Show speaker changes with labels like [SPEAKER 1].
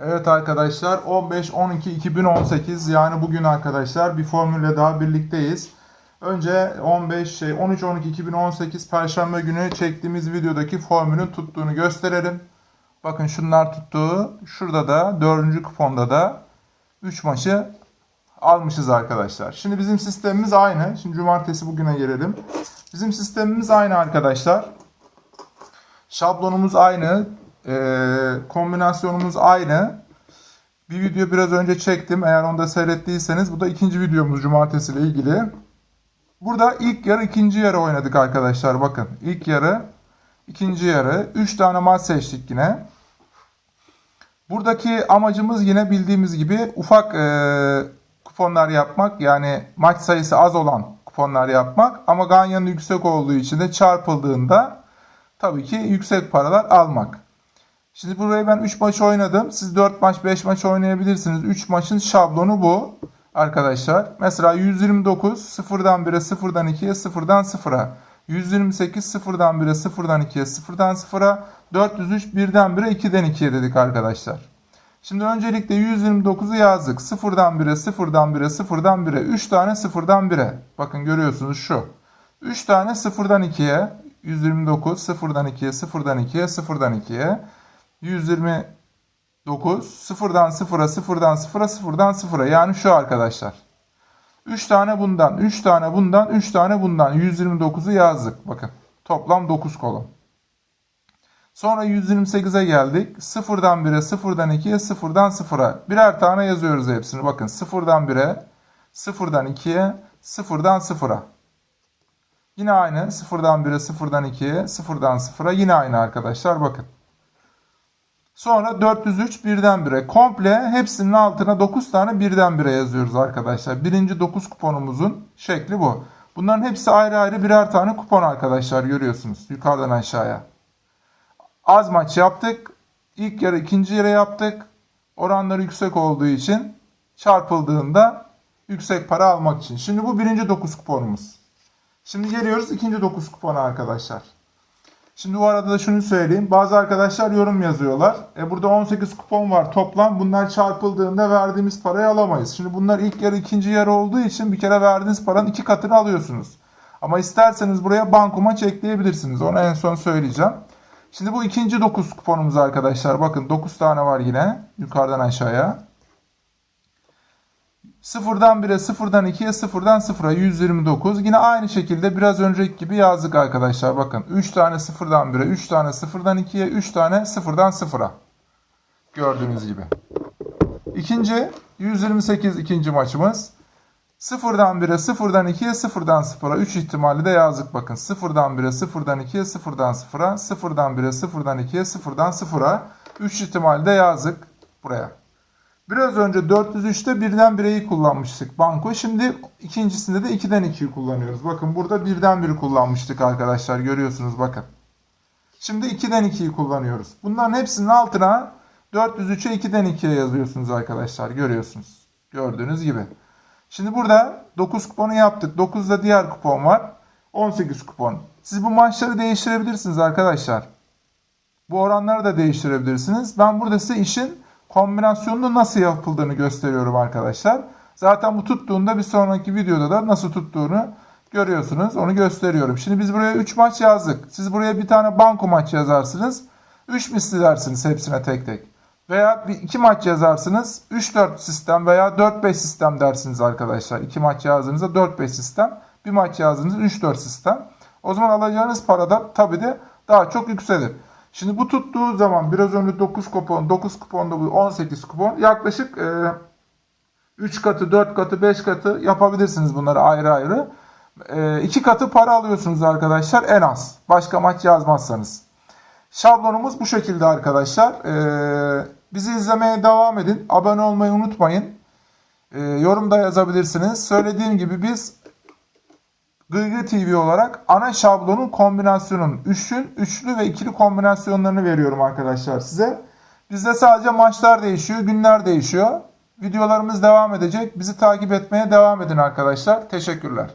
[SPEAKER 1] Evet arkadaşlar 15-12-2018 yani bugün arkadaşlar bir formülle daha birlikteyiz. Önce 15 şey 13-12-2018 Perşembe günü çektiğimiz videodaki formülün tuttuğunu gösterelim. Bakın şunlar tuttuğu. Şurada da 4. kuponda da 3 maçı almışız arkadaşlar. Şimdi bizim sistemimiz aynı. Şimdi cumartesi bugüne gelelim. Bizim sistemimiz aynı arkadaşlar. Şablonumuz aynı. Ee, kombinasyonumuz aynı. Bir video biraz önce çektim. Eğer onu da seyrettiyseniz bu da ikinci videomuz cumartesi ile ilgili. Burada ilk yarı ikinci yarı oynadık arkadaşlar. Bakın ilk yarı ikinci yarı. 3 tane maç seçtik yine. Buradaki amacımız yine bildiğimiz gibi ufak e, kuponlar yapmak. Yani maç sayısı az olan kuponlar yapmak. Ama ganyanın yüksek olduğu için de çarpıldığında tabii ki yüksek paralar almak. Şimdi burayı ben 3 maç oynadım. Siz 4 maç 5 maç oynayabilirsiniz. 3 maçın şablonu bu arkadaşlar. Mesela 129 sıfırdan 1'e sıfırdan 2'ye sıfırdan 0'a. 128 sıfırdan 1'e sıfırdan 2'ye sıfırdan 0'a. 403 1'den 1'e 2'den 2'ye dedik arkadaşlar. Şimdi öncelikle 129'u yazdık. Sıfırdan 1'e sıfırdan 1'e sıfırdan 1'e. 3 tane sıfırdan 1'e. Bakın görüyorsunuz şu. 3 tane sıfırdan 2'ye. 129 sıfırdan 2'ye sıfırdan 2'ye sıfırdan 2'ye. 129 sıfırdan sıfıra sıfırdan sıfıra sıfırdan sıfıra yani şu arkadaşlar. 3 tane bundan 3 tane bundan 3 tane bundan 129'u yazdık bakın toplam 9 kolon. Sonra 128'e geldik. Sıfırdan 1'e, sıfırdan 2'ye, sıfırdan 0'a. Birer tane yazıyoruz hepsini. Bakın sıfırdan 1'e, sıfırdan 2'ye, sıfırdan 0'a. Yine aynı. Sıfırdan 1'e, sıfırdan 2'ye, sıfırdan 0'a. Yine aynı arkadaşlar. Bakın. Sonra 403 birden 1'e. Komple hepsinin altına 9 tane birden 1'e yazıyoruz arkadaşlar. Birinci 9 kuponumuzun şekli bu. Bunların hepsi ayrı ayrı birer tane kupon arkadaşlar görüyorsunuz. Yukarıdan aşağıya. Az maç yaptık. İlk yarı ikinci yarı yaptık. Oranları yüksek olduğu için çarpıldığında yüksek para almak için. Şimdi bu birinci 9 kuponumuz. Şimdi geliyoruz ikinci 9 kupona arkadaşlar. Şimdi bu arada da şunu söyleyeyim. Bazı arkadaşlar yorum yazıyorlar. E burada 18 kupon var toplam. Bunlar çarpıldığında verdiğimiz parayı alamayız. Şimdi bunlar ilk yarı ikinci yarı olduğu için bir kere verdiğiniz paranın iki katını alıyorsunuz. Ama isterseniz buraya banko maç ekleyebilirsiniz. Onu en son söyleyeceğim. Şimdi bu ikinci 9 kuponumuz arkadaşlar. Bakın 9 tane var yine. Yukarıdan aşağıya. Sıfırdan 1'e, sıfırdan 2'ye, sıfırdan 0'a 129. Yine aynı şekilde biraz önceki gibi yazdık arkadaşlar. Bakın 3 tane sıfırdan 1'e, 3 tane sıfırdan 2'ye, 3 tane sıfırdan 0'a. Gördüğünüz gibi. İkinci 128 ikinci maçımız. Sıfırdan 1'e, sıfırdan 2'ye, sıfırdan 0'a 3 ihtimali de yazdık bakın. Sıfırdan 1'e, sıfırdan 2'ye, sıfırdan 0'a, sıfırdan 1'e, sıfırdan 2'ye, sıfırdan 0'a 3 ihtimali de yazdık buraya. Biraz önce 403'te birden 1'eyi kullanmıştık banko. Şimdi ikincisinde de 2'den 2'yi kullanıyoruz. Bakın burada birden 1'i kullanmıştık arkadaşlar. Görüyorsunuz bakın. Şimdi 2'den 2'yi kullanıyoruz. Bunların hepsinin altına 403'e 2'den 2'ye yazıyorsunuz arkadaşlar. Görüyorsunuz. Gördüğünüz gibi. Şimdi burada 9 kuponu yaptık. 9'da diğer kupon var. 18 kupon. Siz bu maçları değiştirebilirsiniz arkadaşlar. Bu oranları da değiştirebilirsiniz. Ben burada size işin kombinasyonunu nasıl yapıldığını gösteriyorum arkadaşlar. Zaten bu tuttuğunda bir sonraki videoda da nasıl tuttuğunu görüyorsunuz. Onu gösteriyorum. Şimdi biz buraya 3 maç yazdık. Siz buraya bir tane banko maç yazarsınız. 3 misli dersiniz hepsine tek tek. Veya bir iki maç yazarsınız 3-4 sistem veya 4-5 sistem dersiniz arkadaşlar. 2 maç yazdığınızda 4-5 sistem. Bir maç yazdığınızda 3-4 sistem. O zaman alacağınız para da tabii de daha çok yükselir. Şimdi bu tuttuğu zaman biraz önce 9 kupon, 9 kuponda bu 18 kupon yaklaşık e, 3 katı, 4 katı, 5 katı yapabilirsiniz bunları ayrı ayrı. E, 2 katı para alıyorsunuz arkadaşlar en az. Başka maç yazmazsanız. Şablonumuz bu şekilde arkadaşlar. E, bizi izlemeye devam edin. Abone olmayı unutmayın. E, yorum da yazabilirsiniz. Söylediğim gibi biz Gıygı TV olarak ana şablonun kombinasyonun üçün, üçlü ve ikili kombinasyonlarını veriyorum arkadaşlar size. Bizde sadece maçlar değişiyor, günler değişiyor. Videolarımız devam edecek. Bizi takip etmeye devam edin arkadaşlar. Teşekkürler.